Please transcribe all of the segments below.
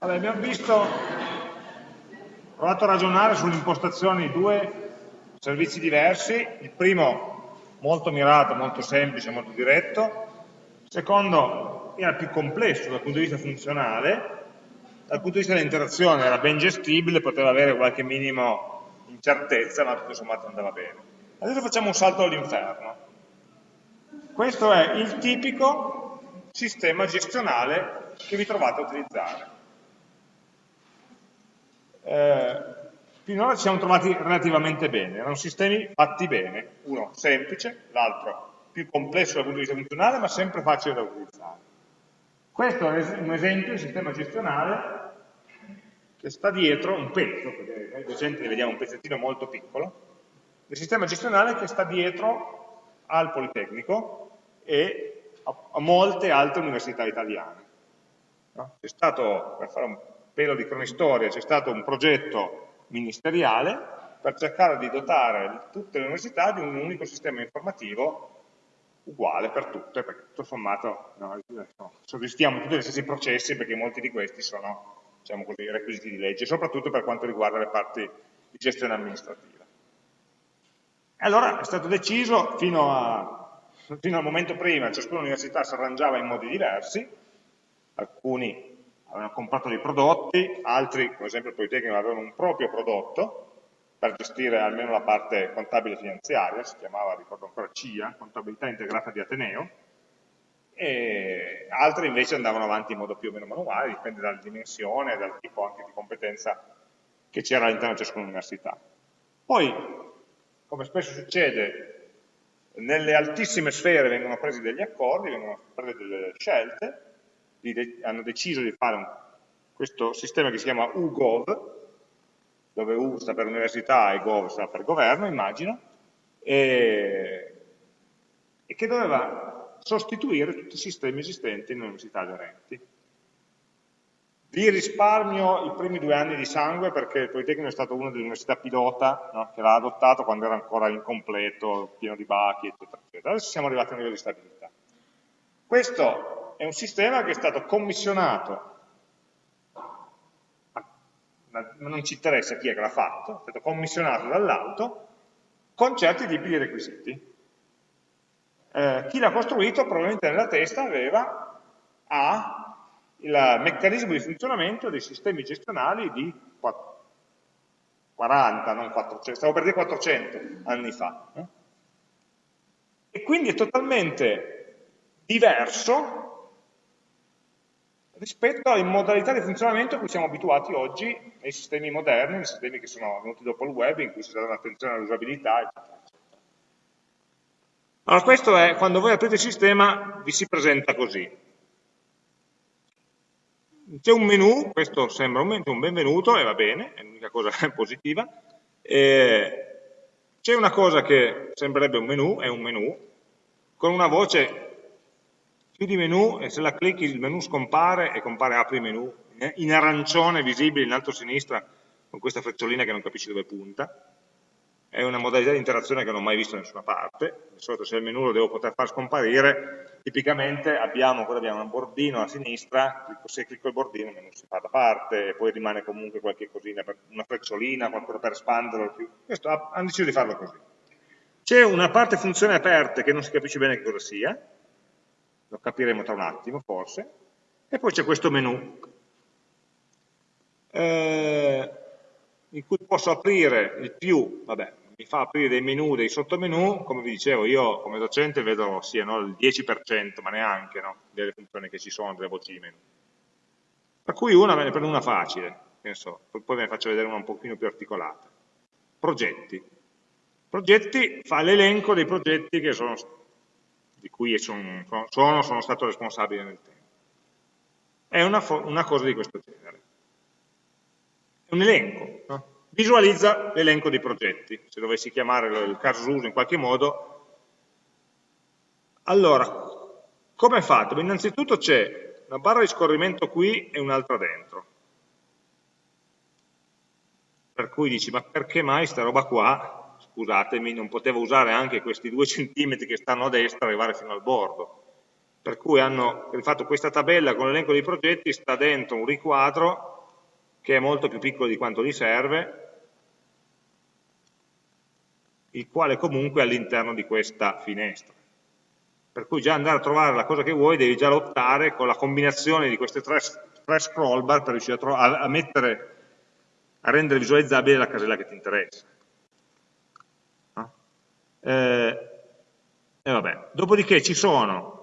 Allora, abbiamo visto, provato a ragionare sulle impostazioni di due servizi diversi, il primo molto mirato, molto semplice, molto diretto, il secondo era più complesso dal punto di vista funzionale, dal punto di vista dell'interazione era ben gestibile, poteva avere qualche minimo incertezza, ma tutto sommato andava bene. Adesso facciamo un salto all'inferno. Questo è il tipico sistema gestionale che vi trovate a utilizzare. Eh, finora ci siamo trovati relativamente bene, erano sistemi fatti bene, uno semplice, l'altro più complesso dal punto di vista funzionale, ma sempre facile da utilizzare. Questo è un esempio di sistema gestionale che sta dietro un pezzo, perché noi docenti ne vediamo un pezzettino molto piccolo, del sistema gestionale che sta dietro al Politecnico e a, a molte altre università italiane. No? C'è stato, per fare un pelo di cronistoria, c'è stato un progetto ministeriale per cercare di dotare tutte le università di un unico sistema informativo uguale per tutte, perché tutto sommato no, soddisfiamo tutti gli stessi processi perché molti di questi sono diciamo così, requisiti di legge, soprattutto per quanto riguarda le parti di gestione amministrativa. Allora è stato deciso, fino, a, fino al momento prima, ciascuna università si arrangiava in modi diversi, alcuni avevano comprato dei prodotti, altri, come esempio il Politecnico, avevano un proprio prodotto per gestire almeno la parte contabile finanziaria, si chiamava, ricordo ancora CIA, Contabilità Integrata di Ateneo, e altri invece andavano avanti in modo più o meno manuale, dipende dalla dimensione e dal tipo anche di competenza che c'era all'interno di ciascuna università. Poi come spesso succede, nelle altissime sfere vengono presi degli accordi, vengono prese delle scelte, hanno deciso di fare un, questo sistema che si chiama UGOV, dove U sta per università e Gov sta per governo, immagino, e, e che doveva sostituire tutti i sistemi esistenti nelle università aderenti. Vi risparmio i primi due anni di sangue perché il Politecnico è stato una delle università pilota no, che l'ha adottato quando era ancora incompleto, pieno di bachi, eccetera, eccetera. Adesso siamo arrivati a un livello di stabilità. Questo è un sistema che è stato commissionato, ma non ci interessa chi è che l'ha fatto, è stato commissionato dall'alto con certi tipi di requisiti. Eh, chi l'ha costruito probabilmente nella testa aveva A, il meccanismo di funzionamento dei sistemi gestionali di 40, non 400, stavo per dire 400 anni fa. Eh? E quindi è totalmente diverso rispetto alle modalità di funzionamento a cui siamo abituati oggi nei sistemi moderni, nei sistemi che sono venuti dopo il web, in cui si dà un'attenzione all'usabilità, eccetera, eccetera. Allora questo è, quando voi aprite il sistema, vi si presenta così c'è un menu, questo sembra un, un benvenuto e va bene, è l'unica cosa positiva, c'è una cosa che sembrerebbe un menu, è un menu, con una voce più di menu e se la clicchi il menu scompare e compare apri menu, eh, in arancione visibile in alto a sinistra con questa frecciolina che non capisci dove punta, è una modalità di interazione che non ho mai visto da nessuna parte, di solito se il menu lo devo poter far scomparire, tipicamente abbiamo, abbiamo un bordino a sinistra, se clicco il bordino il menu si fa da parte e poi rimane comunque qualche cosina, una frecciolina, qualcosa per espanderlo, questo hanno deciso di farlo così. C'è una parte funzione aperte che non si capisce bene che cosa sia, lo capiremo tra un attimo forse, e poi c'è questo menu. Eh, in cui posso aprire il più, vabbè, mi fa aprire dei menu, dei sottomenu, come vi dicevo, io come docente vedo sia no, il 10%, ma neanche no, delle funzioni che ci sono, delle voci di menu. Per cui una me ne prendo una facile, penso, poi ve ne faccio vedere una un pochino più articolata. Progetti. Progetti fa l'elenco dei progetti sono, di cui sono, sono, sono, stato responsabile nel tempo. È una, una cosa di questo genere è un elenco, no? visualizza l'elenco dei progetti, se dovessi chiamare il caso uso in qualche modo. Allora, come è fatto? Beh, innanzitutto c'è una barra di scorrimento qui e un'altra dentro. Per cui dici, ma perché mai sta roba qua, scusatemi, non potevo usare anche questi due centimetri che stanno a destra arrivare fino al bordo? per cui hanno fatto questa tabella con l'elenco dei progetti, sta dentro un riquadro che è molto più piccolo di quanto gli serve, il quale comunque è all'interno di questa finestra. Per cui già andare a trovare la cosa che vuoi devi già lottare con la combinazione di queste tre, tre scroll bar per riuscire a, a, mettere, a rendere visualizzabile la casella che ti interessa. Eh, e vabbè. Dopodiché ci sono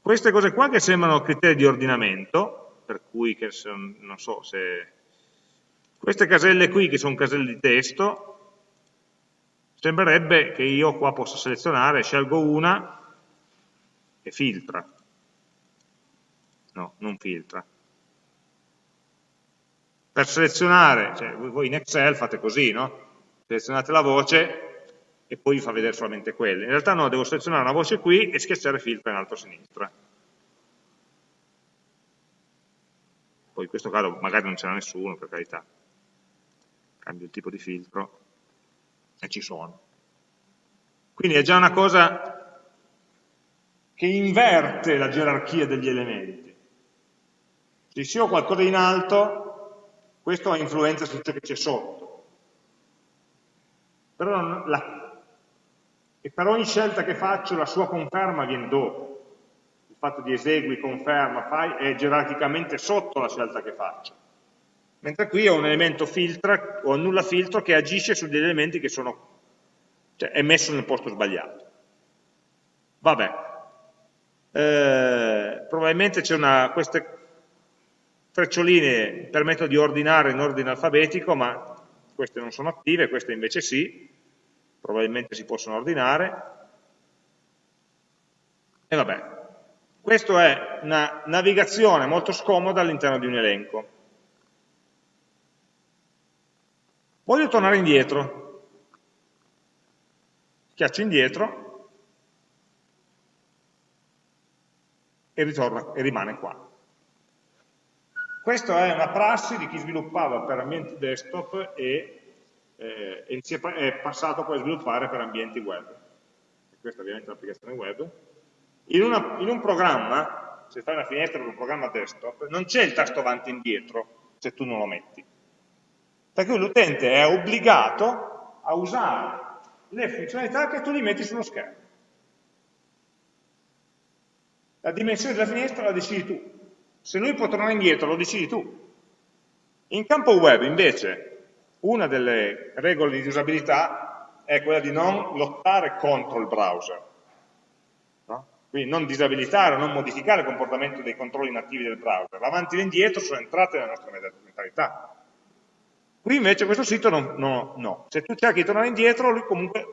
queste cose qua che sembrano criteri di ordinamento, per cui che non so se... Queste caselle qui che sono caselle di testo, sembrerebbe che io qua possa selezionare, scelgo una e filtra. No, non filtra. Per selezionare, cioè voi in Excel fate così, no? Selezionate la voce e poi vi fa vedere solamente quelle. In realtà no, devo selezionare una voce qui e schiacciare filtra in alto a sinistra. Poi in questo caso magari non ce n'è nessuno, per carità. Cambio il tipo di filtro e ci sono. Quindi è già una cosa che inverte la gerarchia degli elementi. Se io ho qualcosa in alto, questo influenza su ciò che c'è sotto. Però la, e per ogni scelta che faccio la sua conferma viene dopo. Il fatto di esegui, conferma, fai, è gerarchicamente sotto la scelta che faccio mentre qui ho un elemento filtra o nulla filtro che agisce su degli elementi che sono, cioè è messo nel posto sbagliato. Vabbè, eh, probabilmente c'è una, queste freccioline permettono di ordinare in ordine alfabetico, ma queste non sono attive, queste invece sì, probabilmente si possono ordinare. E vabbè, questa è una navigazione molto scomoda all'interno di un elenco. Voglio tornare indietro. Schiaccio indietro e, ritorna, e rimane qua. Questa è una prassi di chi sviluppava per ambienti desktop e, eh, e è passato poi a sviluppare per ambienti web. Questa ovviamente è un'applicazione web. In, una, in, un programma, se fai una finestra per un programma desktop, non c'è il tasto avanti e indietro se tu non lo metti per cui l'utente è obbligato a usare le funzionalità che tu gli metti sullo schermo. La dimensione della finestra la decidi tu. Se lui può tornare indietro, lo decidi tu. In campo web, invece, una delle regole di usabilità è quella di non lottare contro il browser. No? Quindi non disabilitare o non modificare il comportamento dei controlli nativi del browser. L'avanti e l'indietro sono entrate nella nostra mentalità. Qui invece questo sito no, no, no. Se tu cerchi di tornare indietro, lui comunque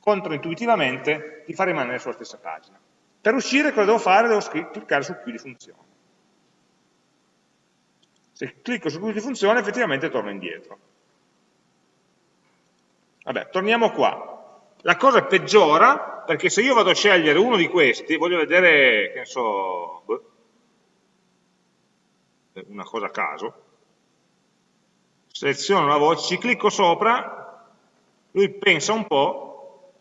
controintuitivamente ti fa rimanere sulla stessa pagina. Per uscire cosa devo fare? Devo cliccare su chiudi funzione. Se clicco su chiudi funzione effettivamente torno indietro. Vabbè, torniamo qua. La cosa peggiora perché se io vado a scegliere uno di questi, voglio vedere, che ne so, boh, una cosa a caso, seleziono la voce, ci clicco sopra, lui pensa un po'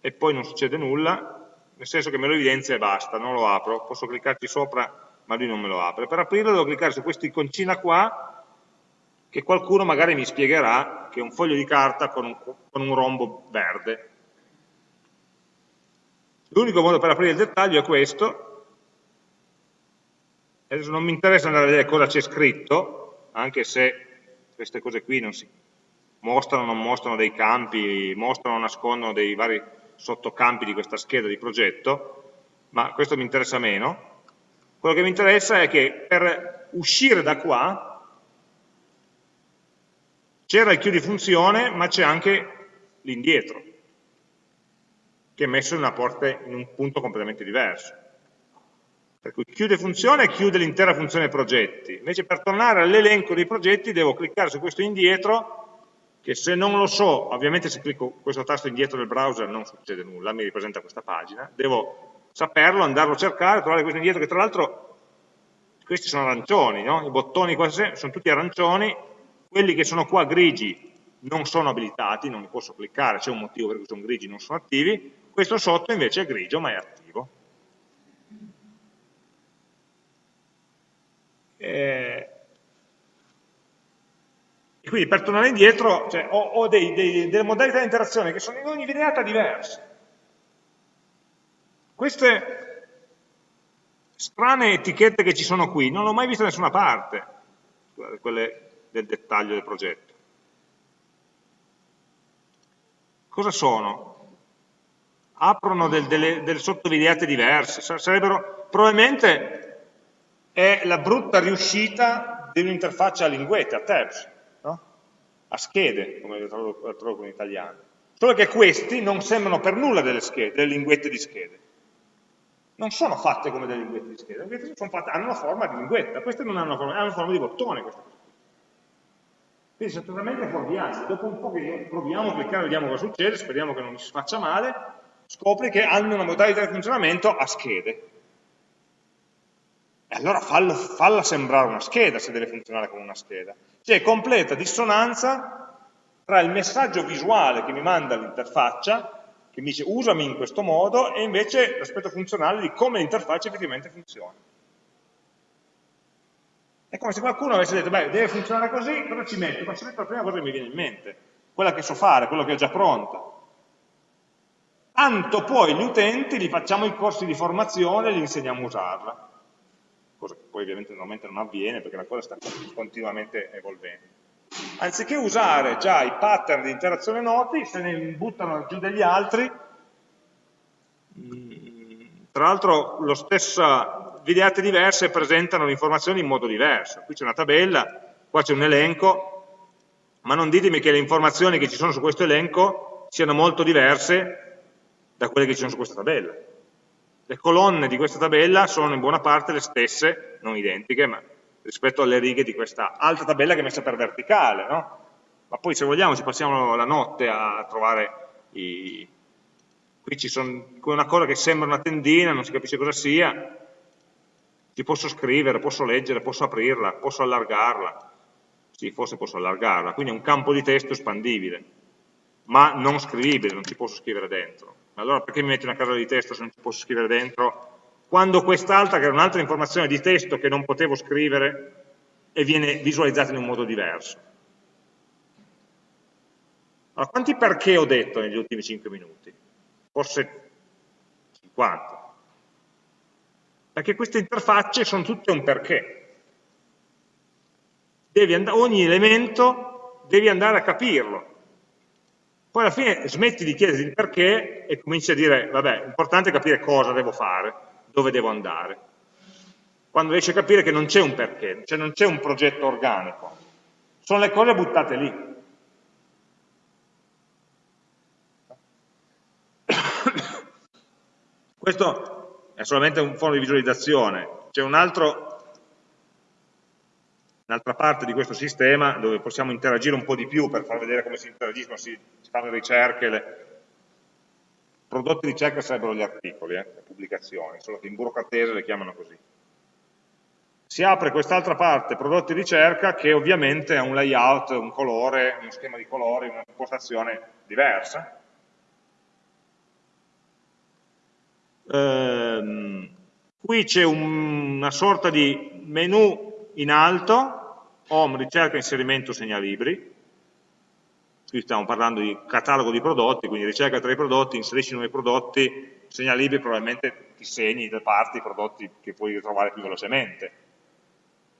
e poi non succede nulla, nel senso che me lo evidenzia e basta, non lo apro, posso cliccarci sopra ma lui non me lo apre. Per aprirlo devo cliccare su questa iconcina qua, che qualcuno magari mi spiegherà che è un foglio di carta con un, con un rombo verde. L'unico modo per aprire il dettaglio è questo, adesso non mi interessa andare a vedere cosa c'è scritto, anche se queste cose qui non si mostrano, non mostrano dei campi, mostrano o nascondono dei vari sottocampi di questa scheda di progetto, ma questo mi interessa meno. Quello che mi interessa è che per uscire da qua c'era il chiudi funzione, ma c'è anche l'indietro, che è messo in, porta, in un punto completamente diverso. Per cui chiude funzione chiude l'intera funzione progetti. Invece per tornare all'elenco dei progetti devo cliccare su questo indietro, che se non lo so, ovviamente se clicco questo tasto indietro del browser non succede nulla, mi ripresenta questa pagina, devo saperlo, andarlo a cercare, trovare questo indietro, che tra l'altro questi sono arancioni, no? i bottoni qua sono tutti arancioni, quelli che sono qua grigi non sono abilitati, non li posso cliccare, c'è un motivo per cui sono grigi e non sono attivi, questo sotto invece è grigio ma è attivo. Eh, e quindi per tornare indietro cioè, ho, ho dei, dei, delle modalità di interazione che sono in ogni videata diverse. Queste strane etichette che ci sono qui non le ho mai viste da nessuna parte, quelle del dettaglio del progetto. Cosa sono? Aprono del, delle, delle sottovideate diverse, sarebbero, probabilmente è la brutta riuscita di un'interfaccia a linguette, a tabs, no? a schede, come lo traduco in italiano. Solo che questi non sembrano per nulla delle, schede, delle linguette di schede. Non sono fatte come delle linguette di schede, le fatte, hanno una forma di linguetta, queste non hanno una forma, hanno una forma di bottone. Queste. Quindi sono totalmente fuorvianti. Dopo un po' che proviamo a cliccare, vediamo cosa succede, speriamo che non si faccia male, scopri che hanno una modalità di funzionamento a schede. E allora fallo, falla sembrare una scheda se deve funzionare come una scheda. C'è completa dissonanza tra il messaggio visuale che mi manda l'interfaccia, che mi dice usami in questo modo, e invece l'aspetto funzionale di come l'interfaccia effettivamente funziona. È come se qualcuno avesse detto, beh, deve funzionare così, cosa ci metto? Ma ci metto la prima cosa che mi viene in mente, quella che so fare, quella che ho già pronta. Tanto poi gli utenti li facciamo i corsi di formazione e li insegniamo a usarla cosa che poi ovviamente normalmente non avviene perché la cosa sta continuamente evolvendo. Anziché usare già i pattern di interazione noti, se ne buttano giù degli altri, mm, tra l'altro lo stesso videate diverse presentano le informazioni in modo diverso. Qui c'è una tabella, qua c'è un elenco, ma non ditemi che le informazioni che ci sono su questo elenco siano molto diverse da quelle che ci sono su questa tabella le colonne di questa tabella sono in buona parte le stesse, non identiche, ma rispetto alle righe di questa altra tabella che è messa per verticale, no? Ma poi se vogliamo ci passiamo la notte a trovare i... Qui sono una cosa che sembra una tendina, non si capisce cosa sia, ci posso scrivere, posso leggere, posso aprirla, posso allargarla, sì, forse posso allargarla, quindi è un campo di testo espandibile, ma non scrivibile, non ci posso scrivere dentro allora perché mi metti una casella di testo se non ci posso scrivere dentro? Quando quest'altra, che era un'altra informazione di testo che non potevo scrivere, e viene visualizzata in un modo diverso. Allora, quanti perché ho detto negli ultimi 5 minuti? Forse 50. Perché queste interfacce sono tutte un perché. ogni elemento devi andare a capirlo. Poi alla fine smetti di chiederti il perché e cominci a dire, vabbè, l'importante è capire cosa devo fare, dove devo andare. Quando riesci a capire che non c'è un perché, cioè non c'è un progetto organico, sono le cose buttate lì. Questo è solamente un fondo di visualizzazione, c'è un un'altra parte di questo sistema dove possiamo interagire un po' di più per far vedere come si interagiscono, si, si fanno ricerche, le... prodotti di ricerca sarebbero gli articoli, eh, le pubblicazioni, solo che in burocratese le chiamano così. Si apre quest'altra parte, prodotti di ricerca, che ovviamente ha un layout, un colore, uno schema di colori, un'impostazione diversa. Ehm, qui c'è un, una sorta di menu in alto home, ricerca, inserimento, segnalibri, qui stiamo parlando di catalogo di prodotti, quindi ricerca tra i prodotti, inserisci nuovi prodotti, segnalibri probabilmente ti segni le parti, i prodotti che puoi ritrovare più velocemente.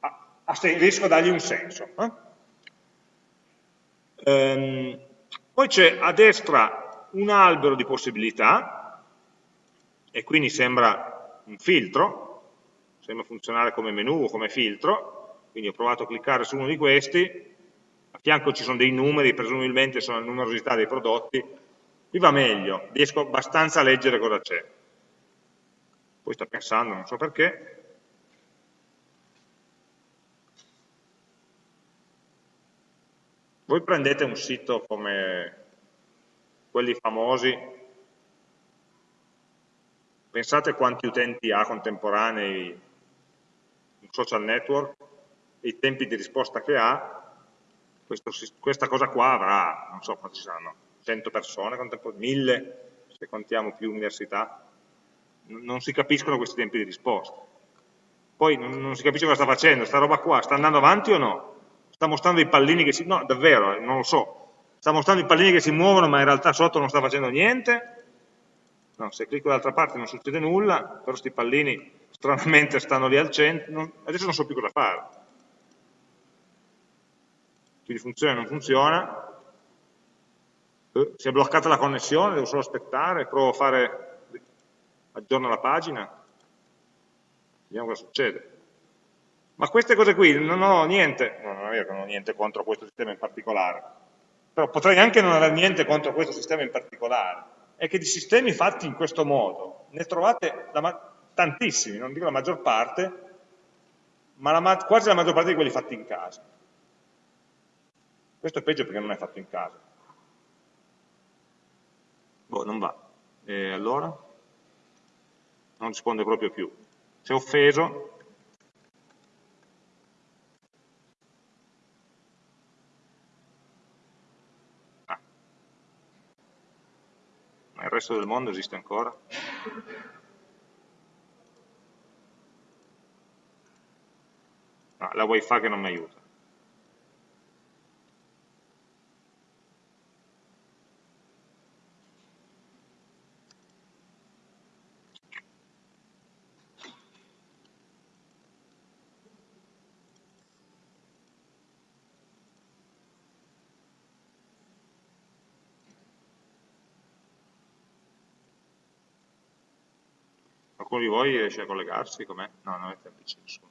Ah, riesco a dargli un senso. Eh? Ehm, poi c'è a destra un albero di possibilità, e quindi sembra un filtro, sembra funzionare come menu o come filtro, quindi ho provato a cliccare su uno di questi, a fianco ci sono dei numeri, presumibilmente sono la numerosità dei prodotti, qui va meglio, riesco abbastanza a leggere cosa c'è. Poi sta pensando, non so perché. Voi prendete un sito come quelli famosi, pensate quanti utenti ha contemporanei un social network, i tempi di risposta che ha, questo, questa cosa qua avrà, non so quanti saranno, 100 persone, 1000, se contiamo più università, non si capiscono questi tempi di risposta. Poi non, non si capisce cosa sta facendo, sta roba qua sta andando avanti o no? sta mostrando i pallini che si... no, davvero, eh, non lo so, sta mostrando i pallini che si muovono ma in realtà sotto non sta facendo niente, no, se clicco dall'altra parte non succede nulla, però questi pallini stranamente stanno lì al centro, non... adesso non so più cosa fare. Quindi funziona o non funziona, eh, si è bloccata la connessione, devo solo aspettare, provo a fare, aggiorno la pagina, vediamo cosa succede. Ma queste cose qui non ho niente, no, non è vero che non ho niente contro questo sistema in particolare, però potrei anche non avere niente contro questo sistema in particolare, è che di sistemi fatti in questo modo ne trovate tantissimi, non dico la maggior parte, ma la, quasi la maggior parte di quelli fatti in casa. Questo è peggio perché non è fatto in casa. Boh, non va. E allora? Non risponde proprio più. Si è offeso, Il resto del mondo esiste ancora? No, la wifi che non mi aiuta. Qualcuno di voi riesce a collegarsi? Com'è? No, non è semplice nessuno.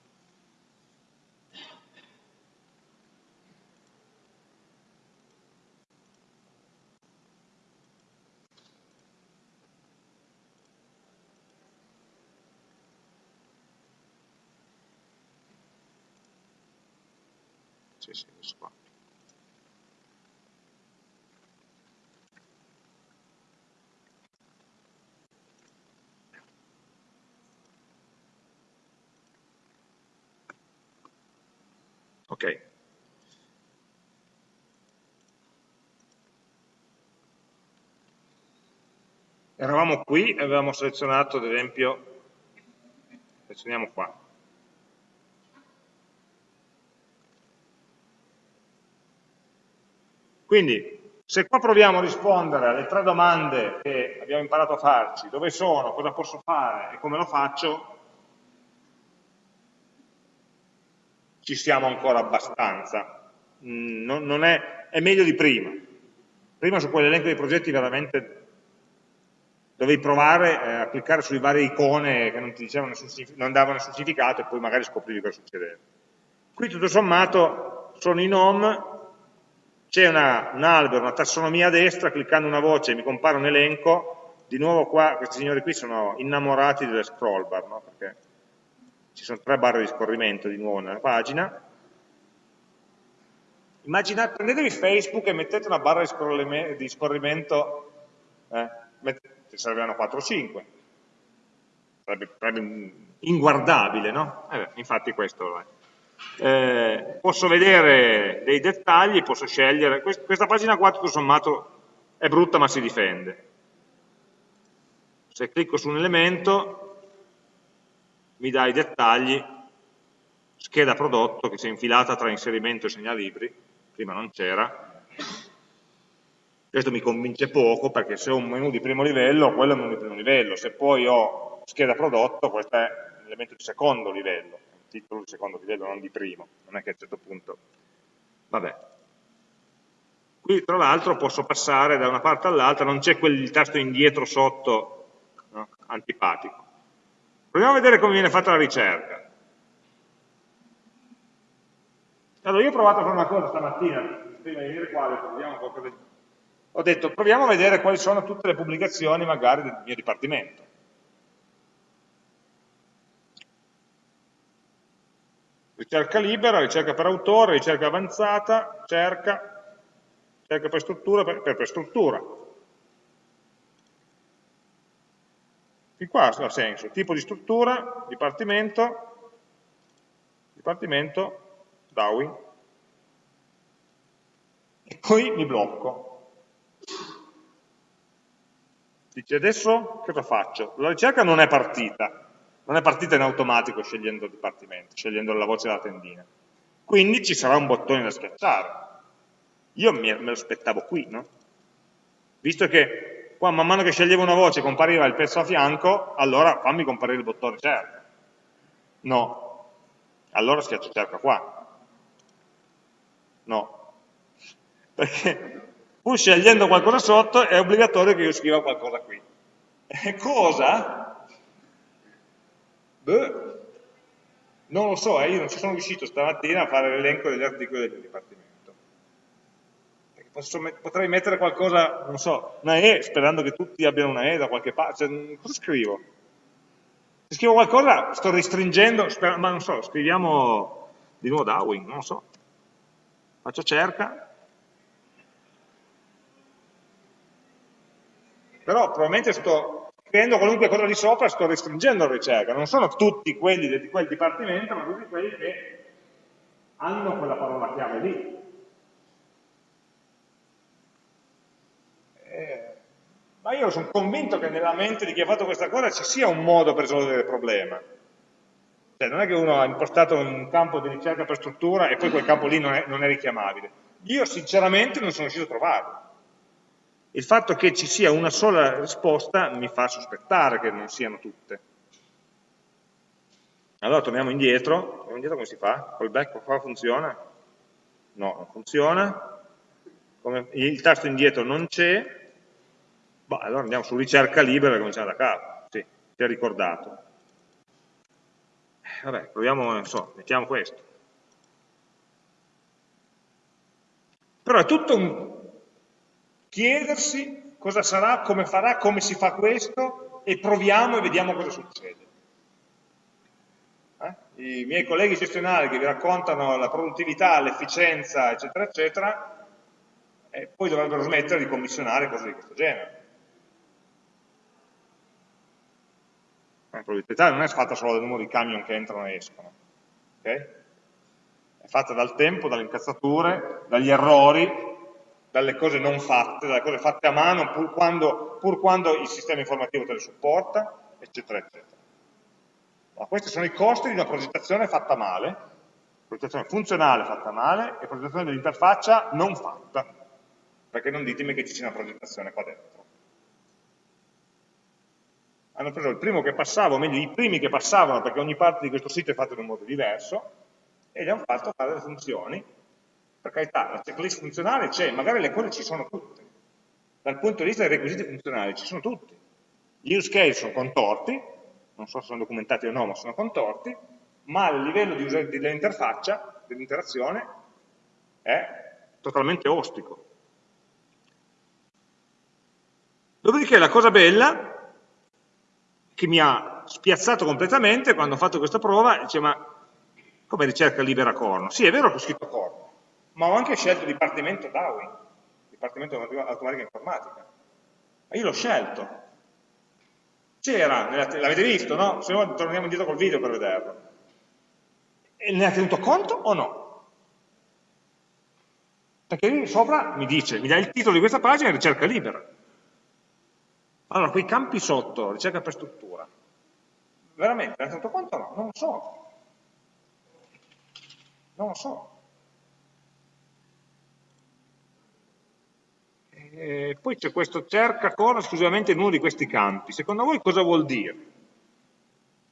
Sì, sì, adesso qua. Ok. Eravamo qui e avevamo selezionato, ad esempio, selezioniamo qua. Quindi, se qua proviamo a rispondere alle tre domande che abbiamo imparato a farci, dove sono, cosa posso fare e come lo faccio, ci siamo ancora abbastanza. Mm, è, è, meglio di prima. Prima su quell'elenco dei progetti veramente dovevi provare eh, a cliccare sulle varie icone che non nessun, non davano nessun significato e poi magari scoprivi cosa succedeva. Qui tutto sommato sono in home, c'è un albero, una tassonomia a destra, cliccando una voce mi compare un elenco, di nuovo qua questi signori qui sono innamorati delle scroll bar, no? perché ci sono tre barre di scorrimento di nuovo nella pagina. Immaginate, prendetevi Facebook e mettete una barra di scorrimento, eh, ce serviranno 4 o 5, sarebbe, sarebbe inguardabile, no? Eh, infatti questo è. Eh, posso vedere dei dettagli, posso scegliere, questa pagina qua tutto sommato è brutta ma si difende. Se clicco su un elemento mi dà i dettagli, scheda prodotto che si è infilata tra inserimento e segnalibri, prima non c'era, questo mi convince poco perché se ho un menu di primo livello, quello è un menu di primo livello, se poi ho scheda prodotto, questo è un elemento di secondo livello, un titolo di secondo livello, non di primo, non è che a un certo punto, vabbè. Qui tra l'altro posso passare da una parte all'altra, non c'è quel tasto indietro sotto no? antipatico. Proviamo a vedere come viene fatta la ricerca. Allora, io ho provato a fare una cosa stamattina, prima di venire qua, ho, ho detto proviamo a vedere quali sono tutte le pubblicazioni magari del mio dipartimento. Ricerca libera, ricerca per autore, ricerca avanzata, cerca, cerca per struttura, per, per, per struttura. Fin qua ha senso, tipo di struttura, dipartimento, dipartimento, Darwin, e poi mi blocco. Dice adesso cosa faccio? La ricerca non è partita, non è partita in automatico scegliendo il dipartimento, scegliendo la voce della tendina. quindi ci sarà un bottone da schiacciare. Io me lo aspettavo qui, no? Visto che qua man mano che sceglievo una voce compariva il pezzo a fianco, allora fammi comparire il bottone cerca. No. Allora schiaccio cerca qua. No. Perché pur scegliendo qualcosa sotto è obbligatorio che io scriva qualcosa qui. E cosa? Beh, non lo so, eh, io non ci sono riuscito stamattina a fare l'elenco degli articoli del mio dipartimento. Posso, potrei mettere qualcosa, non so, una E, sperando che tutti abbiano una E da qualche parte. Cioè, cosa scrivo? Se scrivo qualcosa sto restringendo, ma non so, scriviamo di nuovo Darwin, non lo so. Faccio cerca. Però probabilmente sto scrivendo qualunque cosa di sopra sto restringendo la ricerca, non sono tutti quelli di quel dipartimento, ma tutti quelli che hanno quella parola chiave lì. Eh, ma io sono convinto che nella mente di chi ha fatto questa cosa ci sia un modo per risolvere il problema. Cioè, non è che uno ha impostato un campo di ricerca per struttura e poi quel campo lì non è, non è richiamabile. Io sinceramente non sono riuscito a trovarlo. Il fatto che ci sia una sola risposta mi fa sospettare che non siano tutte. Allora torniamo indietro, torniamo indietro come si fa? Col back qua funziona? No, non funziona. Come il tasto indietro non c'è, boh, allora andiamo su ricerca libera e cominciamo da capo. Sì, si è ricordato. Eh, vabbè, proviamo, non so, mettiamo questo. Però è tutto un chiedersi cosa sarà, come farà, come si fa questo e proviamo e vediamo cosa succede. Eh? I miei colleghi gestionali che vi raccontano la produttività, l'efficienza, eccetera, eccetera, eh, poi dovrebbero smettere di commissionare cose di questo genere. La produttività non è fatta solo dal numero di camion che entrano e escono, okay? è fatta dal tempo, dalle incazzature, dagli errori, dalle cose non fatte, dalle cose fatte a mano, pur quando, pur quando il sistema informativo te le supporta, eccetera, eccetera. Ma questi sono i costi di una progettazione fatta male, progettazione funzionale fatta male e progettazione dell'interfaccia non fatta, perché non ditemi che ci sia una progettazione qua dentro. Hanno preso il primo che passava, o meglio i primi che passavano, perché ogni parte di questo sito è fatta in un modo diverso, e gli hanno fatto fare delle funzioni per carità, la checklist funzionale c'è, magari le cose ci sono tutte. Dal punto di vista dei requisiti funzionali ci sono tutti. Gli use case sono contorti, non so se sono documentati o no, ma sono contorti, ma il livello di dell'interfaccia, dell'interazione, è totalmente ostico. Dopodiché la cosa bella, che mi ha spiazzato completamente quando ho fatto questa prova, dice ma come ricerca libera corno? Sì, è vero che ho scritto corno, ma ho anche scelto il Dipartimento Darwin, Dipartimento Automatica Informatica. Ma io l'ho scelto. C'era, l'avete visto, no? Se no torniamo indietro col video per vederlo. E ne ha tenuto conto o no? Perché lì sopra mi dice, mi dà il titolo di questa pagina ricerca libera. Allora, quei campi sotto, ricerca per struttura, veramente ne ha tenuto conto o no? Non lo so. Non lo so. Eh, poi c'è questo cerca cosa esclusivamente in uno di questi campi. Secondo voi cosa vuol dire?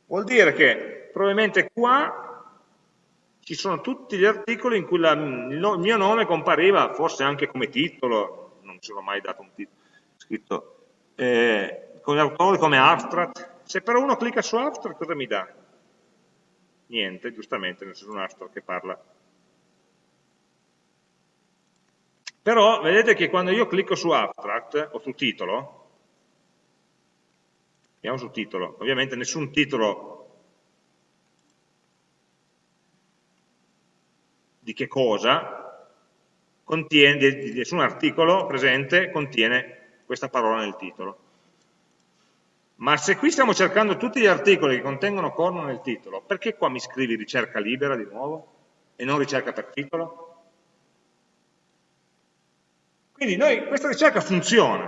Vuol dire che probabilmente qua ci sono tutti gli articoli in cui la, il mio nome compariva, forse anche come titolo, non ci sono mai dato un titolo scritto, eh, con gli autori come abstract. Se però uno clicca su abstract cosa mi dà? Niente, giustamente, nel senso un abstract che parla Però vedete che quando io clicco su abstract o su titolo, andiamo su titolo, ovviamente nessun titolo di che cosa contiene, nessun articolo presente contiene questa parola nel titolo. Ma se qui stiamo cercando tutti gli articoli che contengono corno nel titolo, perché qua mi scrivi ricerca libera di nuovo e non ricerca per titolo? Quindi noi, questa ricerca funziona.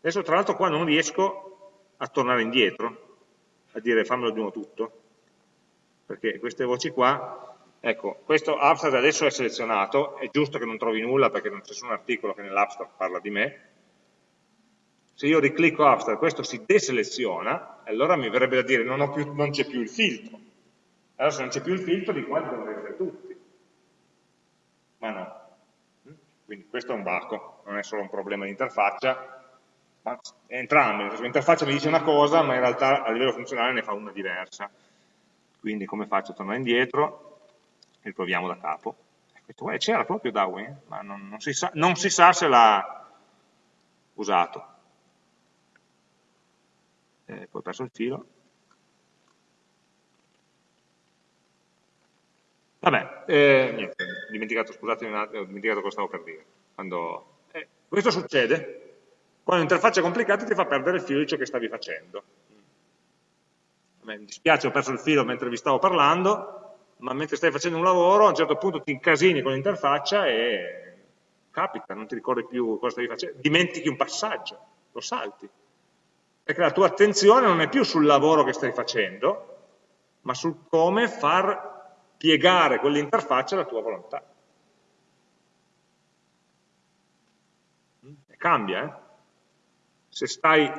Adesso tra l'altro qua non riesco a tornare indietro, a dire fammelo di nuovo tutto, perché queste voci qua Ecco, questo abstract adesso è selezionato, è giusto che non trovi nulla perché non c'è nessun articolo che nell'abstract parla di me. Se io riclicco abstract, questo si deseleziona, allora mi verrebbe da dire non, c'è più il filtro. Allora se non c'è più il filtro, di quanti devono essere tutti. Ma no. Quindi questo è un baco, non è solo un problema di interfaccia, ma entrambi. L'interfaccia mi dice una cosa, ma in realtà a livello funzionale ne fa una diversa. Quindi come faccio a tornare indietro? riproviamo da capo. C'era proprio Darwin, ma non, non, si sa, non si sa se l'ha usato. Eh, poi ho perso il filo. Vabbè, eh, niente, ho dimenticato, scusate, ho dimenticato cosa stavo per dire. Quando, eh, questo succede quando l'interfaccia è complicata ti fa perdere il filo di ciò che stavi facendo. mi dispiace, ho perso il filo mentre vi stavo parlando, ma mentre stai facendo un lavoro a un certo punto ti incasini con l'interfaccia e capita, non ti ricordi più cosa stavi facendo, dimentichi un passaggio, lo salti. Perché la tua attenzione non è più sul lavoro che stai facendo, ma sul come far piegare quell'interfaccia alla tua volontà. E cambia, eh? Se stai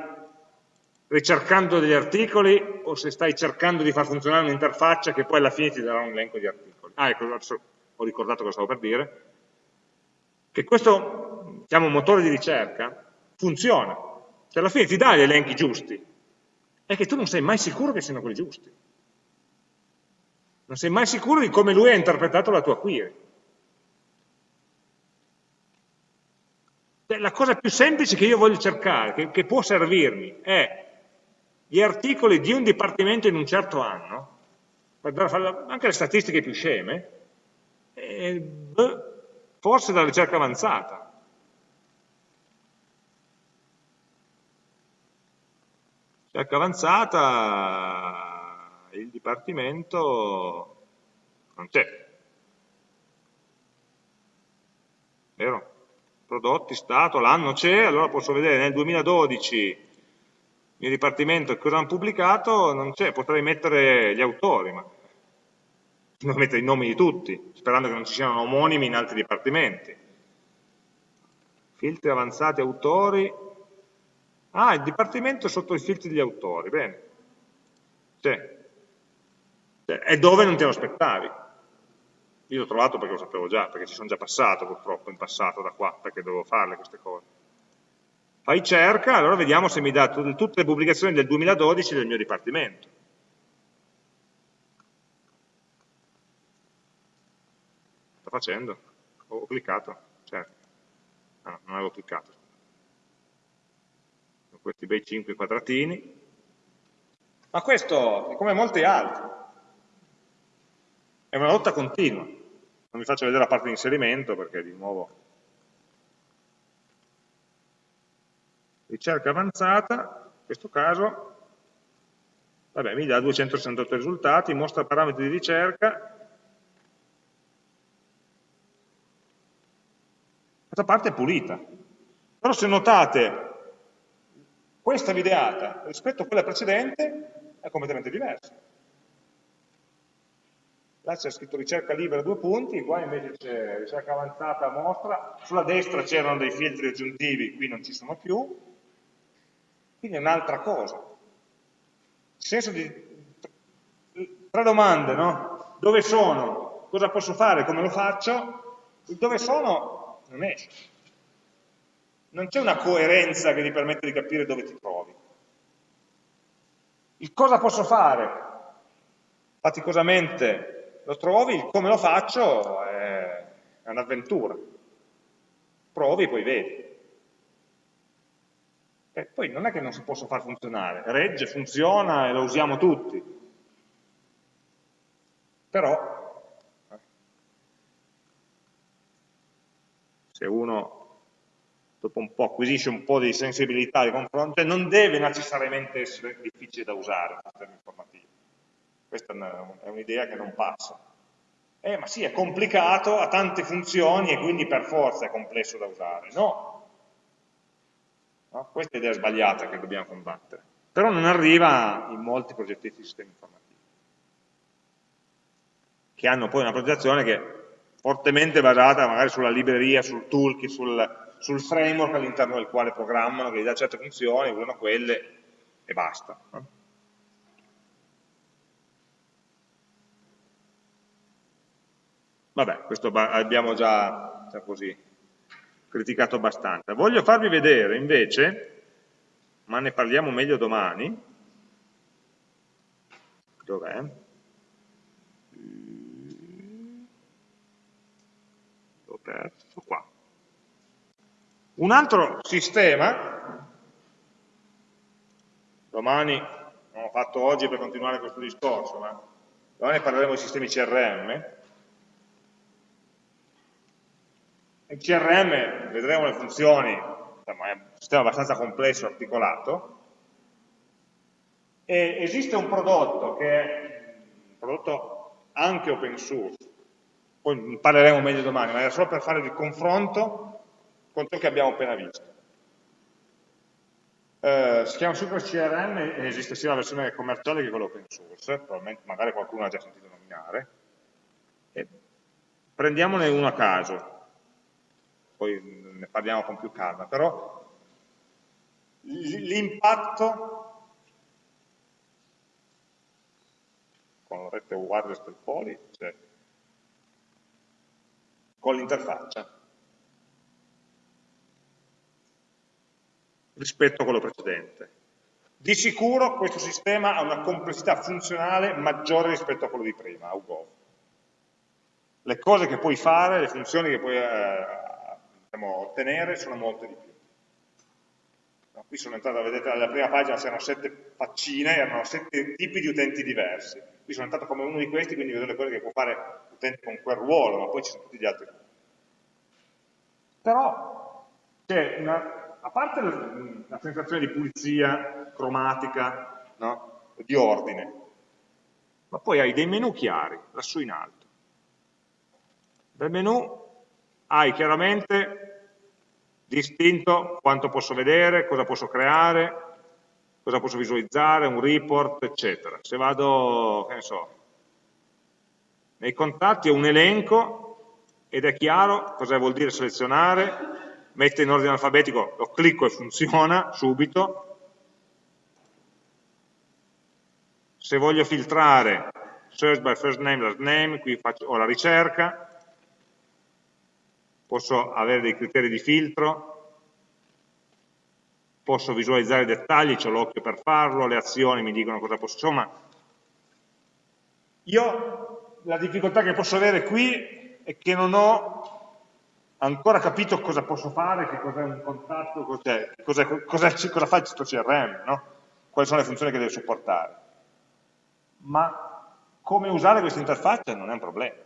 ricercando degli articoli o se stai cercando di far funzionare un'interfaccia che poi alla fine ti darà un elenco di articoli. Ah, ecco, adesso ho ricordato cosa stavo per dire, che questo, diciamo, motore di ricerca funziona, cioè alla fine ti dà gli elenchi giusti, è che tu non sei mai sicuro che siano quelli giusti. Non sei mai sicuro di come lui ha interpretato la tua query. La cosa più semplice che io voglio cercare, che, che può servirmi, è gli articoli di un dipartimento in un certo anno, anche le statistiche più sceme, forse dalla ricerca avanzata. Ricerca avanzata, il dipartimento non c'è. Vero? Prodotti, Stato, l'anno c'è, allora posso vedere nel 2012 mio dipartimento cosa hanno pubblicato, non c'è, potrei mettere gli autori, ma non mettere i nomi di tutti, sperando che non ci siano omonimi in altri dipartimenti. Filtri avanzati autori. Ah, il dipartimento sotto i filtri degli autori, bene. C'è. È dove non te lo aspettavi. Io l'ho trovato perché lo sapevo già, perché ci sono già passato purtroppo in passato da qua, perché dovevo farle queste cose fai cerca, allora vediamo se mi dà tutte le pubblicazioni del 2012 del mio dipartimento. Sto facendo? Ho cliccato? Certo. Ah, non avevo cliccato. Con questi bei 5 quadratini. Ma questo come molti altri. È una lotta continua. Non vi faccio vedere la parte di inserimento perché di nuovo ricerca avanzata, in questo caso, vabbè, mi dà 268 risultati, mostra parametri di ricerca, questa parte è pulita. Però se notate, questa videata rispetto a quella precedente è completamente diversa. Là c'è scritto ricerca libera due punti, qua invece c'è ricerca avanzata mostra, sulla destra c'erano dei filtri aggiuntivi, qui non ci sono più, quindi è un'altra cosa. Il senso di... Tre domande, no? Dove sono? Cosa posso fare? Come lo faccio? Il dove sono non esce. Non c'è una coerenza che ti permette di capire dove ti trovi. Il cosa posso fare? Faticosamente lo trovi, come lo faccio è un'avventura. Provi e poi vedi. E poi non è che non si possa far funzionare, regge, funziona e lo usiamo tutti. Però, se uno dopo un po' acquisisce un po' di sensibilità di confronto, non deve necessariamente essere difficile da usare il sistema informativo. Questa è un'idea che non passa. Eh, ma sì, è complicato, ha tante funzioni e quindi per forza è complesso da usare. No, No? Questa è l'idea sbagliata che dobbiamo combattere. Però non arriva in molti progetti di sistemi informativi. che hanno poi una progettazione che è fortemente basata magari sulla libreria, sul toolkit, sul, sul framework all'interno del quale programmano, che gli dà certe funzioni, usano quelle e basta. No? Vabbè, questo abbiamo già, già così criticato abbastanza. Voglio farvi vedere invece, ma ne parliamo meglio domani, dov'è? L'ho perso qua. Un altro sistema, domani, non l'ho fatto oggi per continuare questo discorso, ma domani parleremo di sistemi CRM, In CRM vedremo le funzioni, insomma, è un sistema abbastanza complesso, articolato, e esiste un prodotto che è un prodotto anche open source, poi ne parleremo meglio domani, ma era solo per fare il confronto con ciò che abbiamo appena visto. Eh, si chiama Super CRM e esiste sia la versione commerciale che quella open source, probabilmente magari qualcuno ha già sentito nominare. E prendiamone uno a caso poi ne parliamo con più calma, però l'impatto con la rete wireless del poli, cioè con l'interfaccia rispetto a quello precedente. Di sicuro questo sistema ha una complessità funzionale maggiore rispetto a quello di prima, UGOV. Le cose che puoi fare, le funzioni che puoi eh, possiamo ottenere sono molte di più. No, qui sono entrato, vedete alla prima pagina c'erano sette faccine, erano sette tipi di utenti diversi. Qui sono entrato come uno di questi, quindi vedo le cose che può fare l'utente con quel ruolo, ma poi ci sono tutti gli altri. Però c'è una, a parte la, sensazione di pulizia cromatica, no? di ordine, ma poi hai dei menu chiari, lassù in alto. Nel menu hai chiaramente distinto quanto posso vedere, cosa posso creare, cosa posso visualizzare, un report, eccetera. Se vado, che ne so, nei contatti ho un elenco ed è chiaro cosa vuol dire selezionare, mettere in ordine alfabetico, lo clicco e funziona subito. Se voglio filtrare, search by first name, last name, qui faccio, ho la ricerca, posso avere dei criteri di filtro, posso visualizzare i dettagli, ho l'occhio per farlo, le azioni mi dicono cosa posso, insomma, io la difficoltà che posso avere qui è che non ho ancora capito cosa posso fare, che cos'è un contatto, cos'è, cosa, cosa, cosa, fa il sito CRM, no? quali sono le funzioni che deve supportare. Ma come usare questa interfaccia non è un problema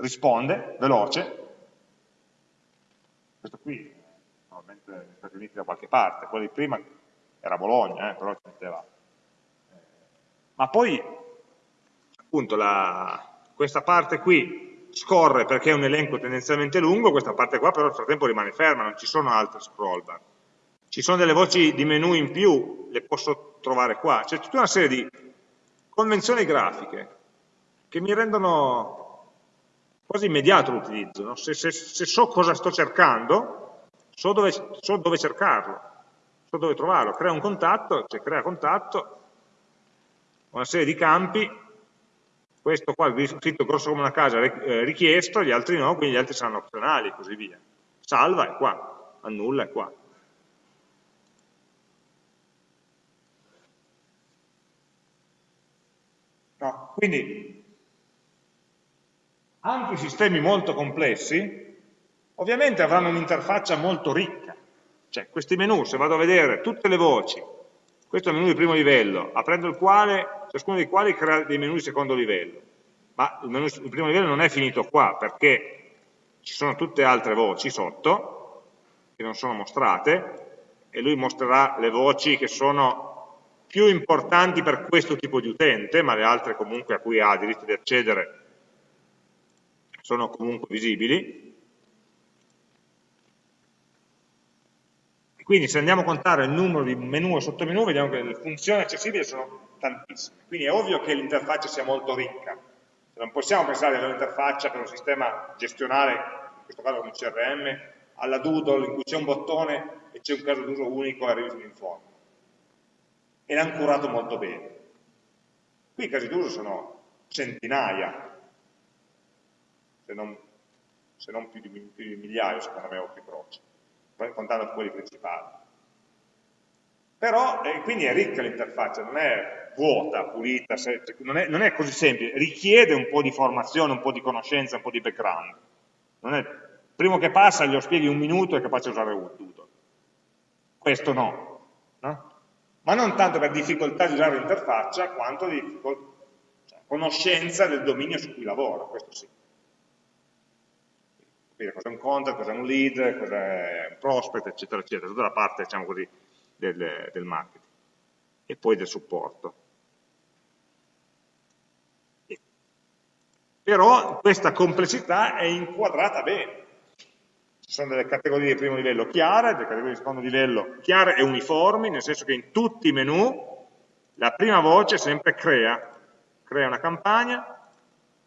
risponde, veloce, questo qui probabilmente negli Stati Uniti da qualche parte, quello di prima era Bologna, eh, però ci metteva. Eh, ma poi, appunto, la, questa parte qui scorre perché è un elenco tendenzialmente lungo, questa parte qua però nel frattempo rimane ferma, non ci sono altre scroll bar. Ci sono delle voci di menu in più, le posso trovare qua. C'è tutta una serie di convenzioni grafiche che mi rendono quasi immediato l'utilizzo, no? se, se, se, so cosa sto cercando, so dove, so dove, cercarlo, so dove trovarlo, crea un contatto, cioè crea contatto, una serie di campi, questo qua è scritto grosso come una casa eh, richiesto, gli altri no, quindi gli altri saranno opzionali e così via. Salva è qua, annulla è qua. No, quindi anche sistemi molto complessi ovviamente avranno un'interfaccia molto ricca, cioè questi menu, se vado a vedere tutte le voci, questo è il menu di primo livello, aprendo il quale, ciascuno dei quali crea dei menu di secondo livello, ma il menu di primo livello non è finito qua, perché ci sono tutte altre voci sotto, che non sono mostrate, e lui mostrerà le voci che sono più importanti per questo tipo di utente, ma le altre comunque a cui ha diritto di accedere sono comunque visibili. Quindi se andiamo a contare il numero di menu e sottomenu, vediamo che le funzioni accessibili sono tantissime. Quindi è ovvio che l'interfaccia sia molto ricca, non possiamo pensare all'interfaccia per un sistema gestionale, in questo caso come CRM, alla Doodle in cui c'è un bottone e c'è un caso d'uso unico e arrivi fino E l'hanno curato molto bene. Qui i casi d'uso sono centinaia, se non, se non più, di, più, di, migliaia, secondo me, occhi croci, contando quelli principali. Però, eh, quindi è ricca l'interfaccia, non è vuota, pulita, se, non, è, non, è, così semplice, richiede un po' di formazione, un po' di conoscenza, un po' di background. Non è, primo che passa glielo spieghi un minuto è capace di usare tutto. Questo no, no? Ma non tanto per difficoltà di usare l'interfaccia, quanto di cioè, conoscenza del dominio su cui lavora, questo sì. Capire cos'è un contact, cos'è un lead, cos'è un prospect, eccetera, eccetera, tutta la parte, diciamo così, del, del marketing e poi del supporto. Però questa complessità è inquadrata bene. Ci sono delle categorie di primo livello chiare, delle categorie di secondo livello chiare e uniformi, nel senso che in tutti i menu la prima voce sempre crea, crea una campagna,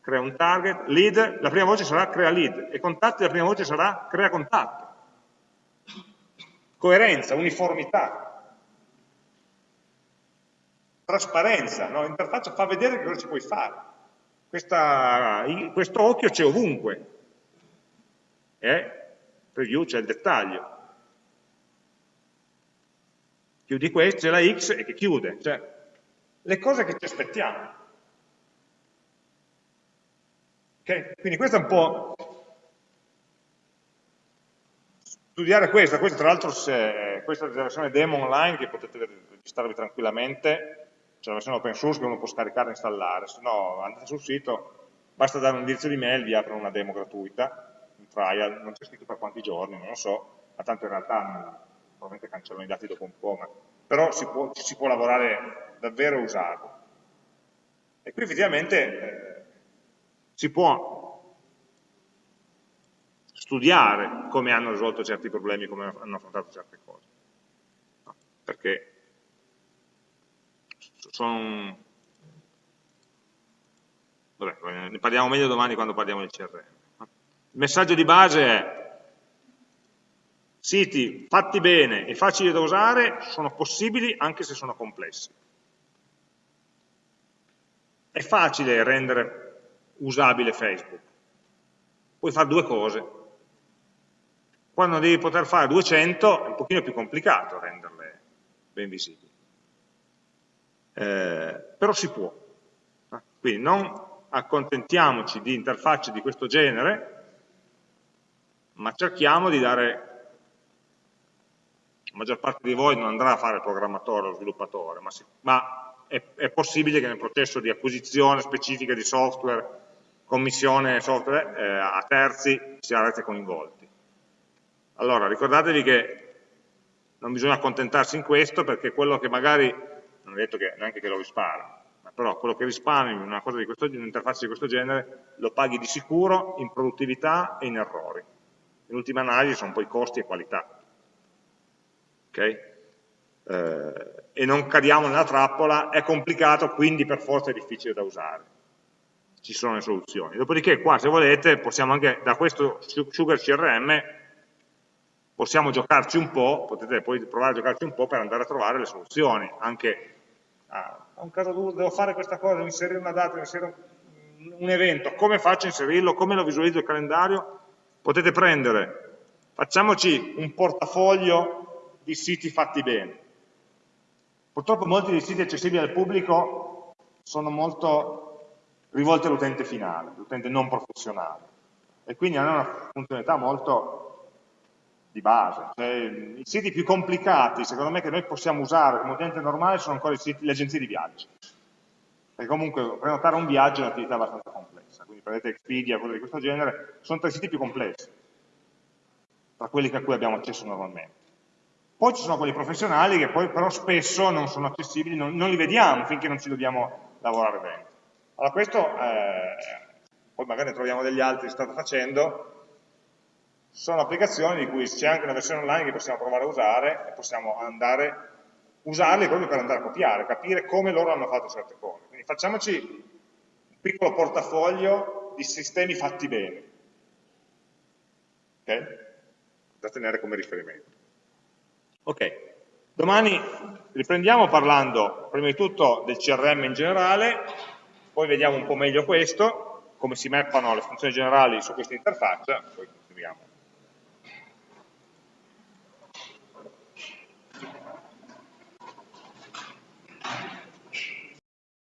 crea un target, lead, la prima voce sarà crea lead e contatti la prima voce sarà crea contatto. Coerenza, uniformità, trasparenza, no? l'interfaccia fa vedere che cosa ci puoi fare. Questa, questo occhio c'è ovunque. Eh? Preview c'è il dettaglio. Chiudi questo, c'è la X e che chiude. Cioè, le cose che ci aspettiamo. Okay? Quindi questo è un po' studiare questa, questa tra l'altro questa è la versione demo online che potete registrarvi tranquillamente, c'è la versione open source che uno può scaricare e installare, se no andate sul sito, basta dare un indirizzo di mail, vi aprono una demo gratuita, un trial, non c'è scritto per quanti giorni, non lo so, ma tanto in realtà probabilmente cancellano i dati dopo un po', ma, però si può, ci si può lavorare davvero e usarlo. E qui effettivamente eh, si può studiare come hanno risolto certi problemi, come hanno affrontato certe cose. No, perché sono... Vabbè, ne parliamo meglio domani quando parliamo di CRM. Il messaggio di base è siti fatti bene e facili da usare sono possibili anche se sono complessi. È facile rendere usabile Facebook. Puoi fare due cose, quando devi poter fare 200 è un pochino più complicato renderle ben visibili. Eh, però si può. Quindi non accontentiamoci di interfacce di questo genere, ma cerchiamo di dare la maggior parte di voi non andrà a fare programmatore o sviluppatore, ma, si, ma è, è, possibile che nel processo di acquisizione specifica di software, commissione software eh, a terzi, siate coinvolti. Allora, ricordatevi che non bisogna accontentarsi in questo perché quello che magari, non è detto che neanche che lo risparmi, ma però quello che risparmi in una cosa di questo, un'interfaccia di questo genere lo paghi di sicuro in produttività e in errori. In ultima analisi sono poi costi e qualità. Okay? Eh, e non cadiamo nella trappola, è complicato, quindi per forza è difficile da usare. Ci sono le soluzioni. Dopodiché qua, se volete, possiamo anche da questo Sugar CRM possiamo giocarci un po', potete poi provare a giocarci un po' per andare a trovare le soluzioni, anche ah, a un caso d'uso, devo fare questa cosa, devo inserire una data, devo inserire un, un evento, come faccio a inserirlo, come lo visualizzo il calendario, potete prendere, facciamoci un portafoglio di siti fatti bene. Purtroppo molti dei siti accessibili al pubblico sono molto rivolti all'utente finale, all'utente non professionale, e quindi hanno una funzionalità molto di base. Cioè, I siti più complicati, secondo me, che noi possiamo usare come utente normale sono ancora siti, le agenzie di viaggi. Perché comunque prenotare un viaggio è un'attività abbastanza complessa, quindi prendete Expedia, cose di questo genere, sono tra i siti più complessi, tra quelli a cui abbiamo accesso normalmente. Poi ci sono quelli professionali che poi però spesso non sono accessibili, non, non li vediamo finché non ci dobbiamo lavorare bene. Allora questo, eh, poi magari ne troviamo degli altri che state facendo, sono applicazioni di cui c'è anche una versione online che possiamo provare a usare e possiamo andare, usarle proprio per andare a copiare, capire come loro hanno fatto certe cose. Quindi facciamoci un piccolo portafoglio di sistemi fatti bene. Ok? Da tenere come riferimento. Ok, domani riprendiamo parlando prima di tutto del CRM in generale, poi vediamo un po' meglio questo, come si mappano le funzioni generali su questa interfaccia, poi continuiamo.